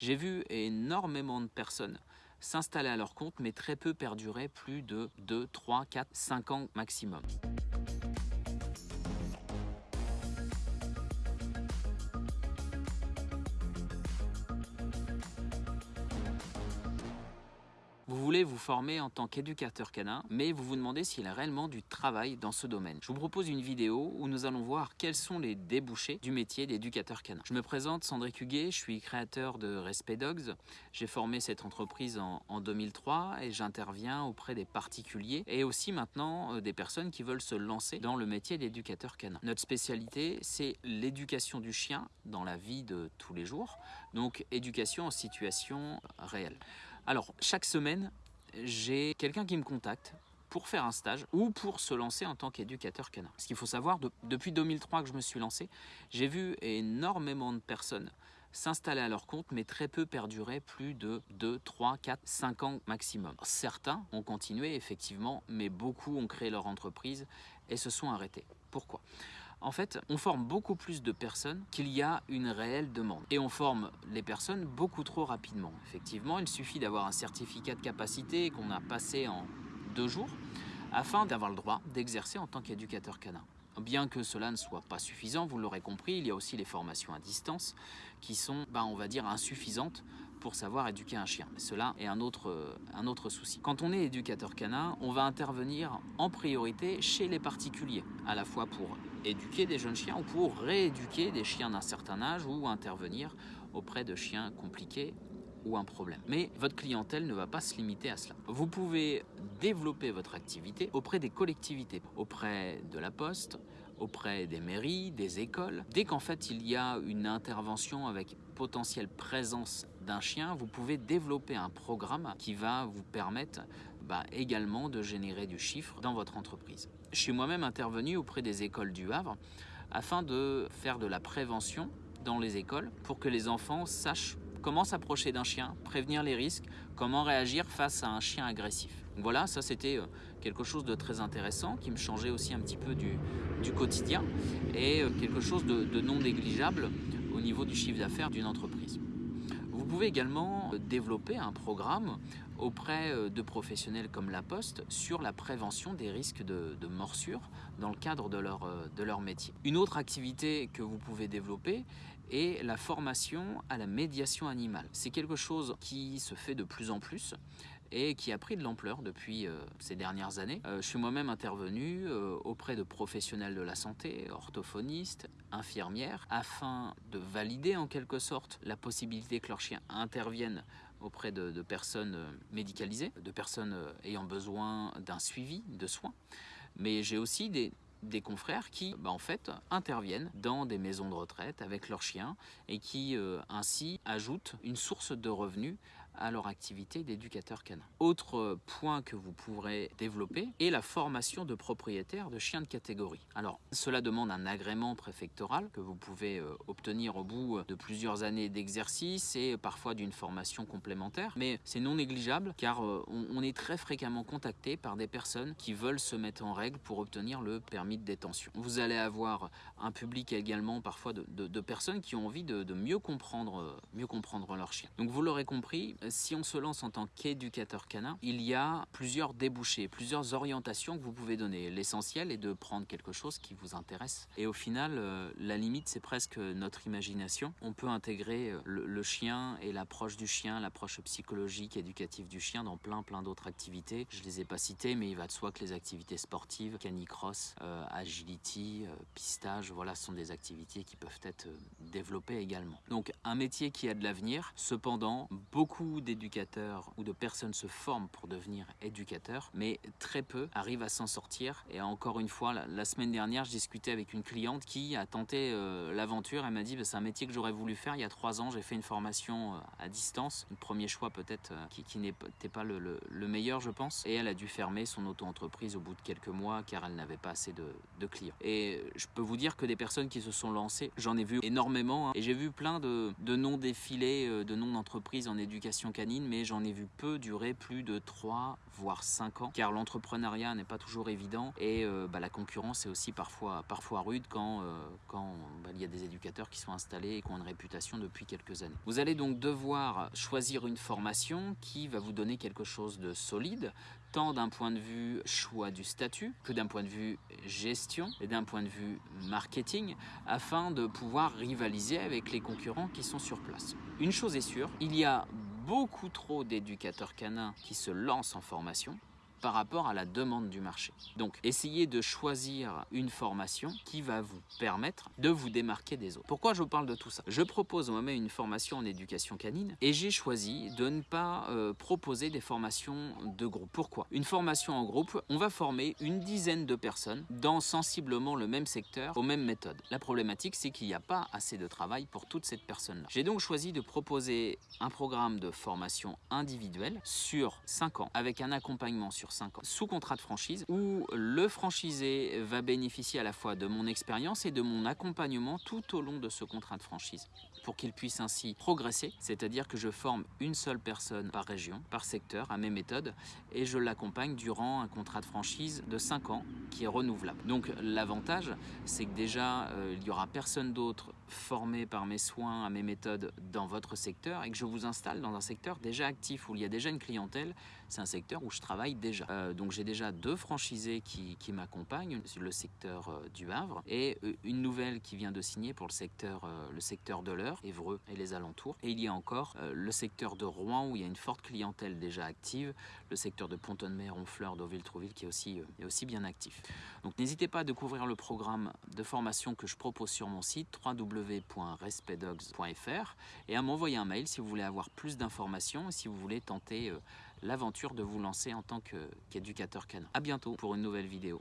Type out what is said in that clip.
J'ai vu énormément de personnes s'installer à leur compte, mais très peu perdurer plus de 2, 3, 4, 5 ans maximum. Vous voulez vous former en tant qu'éducateur canin, mais vous vous demandez s'il y a réellement du travail dans ce domaine. Je vous propose une vidéo où nous allons voir quels sont les débouchés du métier d'éducateur canin. Je me présente Sandrick Huguet, je suis créateur de Respect Dogs. J'ai formé cette entreprise en, en 2003 et j'interviens auprès des particuliers et aussi maintenant euh, des personnes qui veulent se lancer dans le métier d'éducateur canin. Notre spécialité, c'est l'éducation du chien dans la vie de tous les jours, donc éducation en situation réelle. Alors, chaque semaine, j'ai quelqu'un qui me contacte pour faire un stage ou pour se lancer en tant qu'éducateur canin. Ce qu'il faut savoir, depuis 2003 que je me suis lancé, j'ai vu énormément de personnes s'installer à leur compte, mais très peu perdurer plus de 2, 3, 4, 5 ans maximum. Certains ont continué, effectivement, mais beaucoup ont créé leur entreprise et se sont arrêtés. Pourquoi? En fait, on forme beaucoup plus de personnes qu'il y a une réelle demande. Et on forme les personnes beaucoup trop rapidement. Effectivement, il suffit d'avoir un certificat de capacité qu'on a passé en deux jours afin d'avoir le droit d'exercer en tant qu'éducateur canin. Bien que cela ne soit pas suffisant, vous l'aurez compris, il y a aussi les formations à distance qui sont, ben, on va dire, insuffisantes pour savoir éduquer un chien. Mais cela est un autre, un autre souci. Quand on est éducateur canin, on va intervenir en priorité chez les particuliers, à la fois pour éduquer des jeunes chiens ou pour rééduquer des chiens d'un certain âge ou intervenir auprès de chiens compliqués ou un problème. Mais votre clientèle ne va pas se limiter à cela. Vous pouvez développer votre activité auprès des collectivités, auprès de la poste, auprès des mairies, des écoles. Dès qu'en fait il y a une intervention avec potentielle présence d'un chien, vous pouvez développer un programme qui va vous permettre bah, également de générer du chiffre dans votre entreprise. Je suis moi-même intervenu auprès des écoles du Havre afin de faire de la prévention dans les écoles pour que les enfants sachent comment s'approcher d'un chien, prévenir les risques, comment réagir face à un chien agressif. voilà, ça c'était euh, quelque chose de très intéressant qui me changeait aussi un petit peu du, quotidien et euh, quelque chose de non négligeable au niveau du chiffre d'affaires d'une entreprise. Vous pouvez également euh, développer un programme auprès euh, de professionnels comme La Poste sur la prévention des risques de, de morsure dans le cadre de leur, euh, de leur métier. Une autre activité que vous pouvez développer est la formation à la médiation animale. C'est quelque chose qui se fait de plus en plus et qui a pris de l'ampleur depuis euh, ces dernières années. je suis moi-même intervenu auprès de professionnels de la santé, orthophonistes, infirmières, afin de valider en quelque sorte la possibilité que leur chien intervienne auprès de, personnes euh, médicalisées, de personnes euh, ayant besoin d'un suivi, de soins. Mais j'ai aussi des, confrères qui bah, en fait interviennent dans des maisons de retraite avec leurs chiens et qui euh, ainsi ajoutent une source de revenus à leur activité d'éducateur canin. Autre point que vous pourrez développer est la formation de propriétaires de chiens de catégorie. Alors, cela demande un agrément préfectoral que vous pouvez euh, obtenir au bout de plusieurs années d'exercice et parfois d'une formation complémentaire, mais c'est non négligeable car euh, on est très fréquemment contacté par des personnes qui veulent se mettre en règle pour obtenir le permis de détention. Vous allez avoir un public également parfois de, personnes qui ont envie de, de, mieux, comprendre, euh, mieux comprendre leur chien. Donc vous l'aurez compris, si on se lance en tant qu'éducateur canin, il y a plusieurs débouchés, plusieurs orientations que vous pouvez donner. L'essentiel est de prendre quelque chose qui vous intéresse. Et au final, euh, la limite, c'est presque notre imagination. On peut intégrer euh, le, chien et l'approche du chien, l'approche psychologique, éducative du chien dans plein, plein d'autres activités. Je les ai pas citées, mais il va de soi que les activités sportives, canicross, euh, agility, pistage, voilà, ce sont des activités qui peuvent être développées également. Donc, un métier qui a de l'avenir. Cependant, beaucoup d'éducateurs ou de personnes se forment pour devenir éducateurs, mais très peu arrivent à s'en sortir. Et encore une fois, la, semaine dernière, je discutais avec une cliente qui a tenté euh, l'aventure. Elle m'a dit, bah, c'est un métier que j'aurais voulu faire il y a trois ans. J'ai fait une formation euh, à distance, un premier choix peut-être euh, qui, n'était pas le, le, meilleur, je pense. Et elle a dû fermer son auto-entreprise au bout de quelques mois car elle n'avait pas assez de, de, clients. Et je peux vous dire que des personnes qui se sont lancées, j'en ai vu énormément. Hein. et j'ai vu plein de, de noms défilés, de noms d'entreprises en éducation canine, mais j'en ai vu peu durer plus de 3 voire 5 ans, car l'entrepreneuriat n'est pas toujours évident et euh, bah, la concurrence est aussi parfois, parfois rude quand, euh, quand bah, il y a des éducateurs qui sont installés et qui ont une réputation depuis quelques années. Vous allez donc devoir choisir une formation qui va vous donner quelque chose de solide, tant d'un point de vue choix du statut que d'un point de vue gestion et d'un point de vue marketing afin de pouvoir rivaliser avec les concurrents qui sont sur place. Une chose est sûre, il y a beaucoup trop d'éducateurs canins qui se lancent en formation par rapport à la demande du marché. Donc, essayez de choisir une formation qui va vous permettre de vous démarquer des autres. Pourquoi je vous parle de tout ça? Je propose moi-même une formation en éducation canine et j'ai choisi de ne pas euh, proposer des formations de groupe. Pourquoi? Une formation en groupe, on va former une dizaine de personnes dans sensiblement le même secteur, aux mêmes méthodes. La problématique, c'est qu'il n'y a pas assez de travail pour toutes ces personnes-là. J'ai donc choisi de proposer un programme de formation individuelle sur 5 ans avec un accompagnement sur 5 ans sous contrat de franchise où le franchisé va bénéficier à la fois de mon expérience et de mon accompagnement tout au long de ce contrat de franchise pour qu'il puisse ainsi progresser, c'est-à-dire que je forme une seule personne par région, par secteur, à mes méthodes, et je l'accompagne durant un contrat de franchise de 5 ans qui est renouvelable. Donc l'avantage, c'est que déjà, euh, il n'y aura personne d'autre formé par mes soins à mes méthodes dans votre secteur et que je vous installe dans un secteur déjà actif où il y a déjà une clientèle, c'est un secteur où je travaille déjà. Euh, donc j'ai déjà deux franchisés qui, qui m'accompagnent le secteur euh, du Havre et euh, une nouvelle qui vient de signer pour le secteur, le secteur de l'Eure, Évreux et les alentours. Et il y a encore le secteur de Rouen où il y a une forte clientèle déjà active, le secteur de Pont-de-Mer, Honfleur, Deauville-Trouville qui est aussi, est aussi bien actif. Donc n'hésitez pas à découvrir le programme de formation que je propose sur mon site www.respectdogs.fr et à m'envoyer un mail si vous voulez avoir plus d'informations et si vous voulez tenter l'aventure de vous lancer en tant qu'éducateur canin. A bientôt pour une nouvelle vidéo.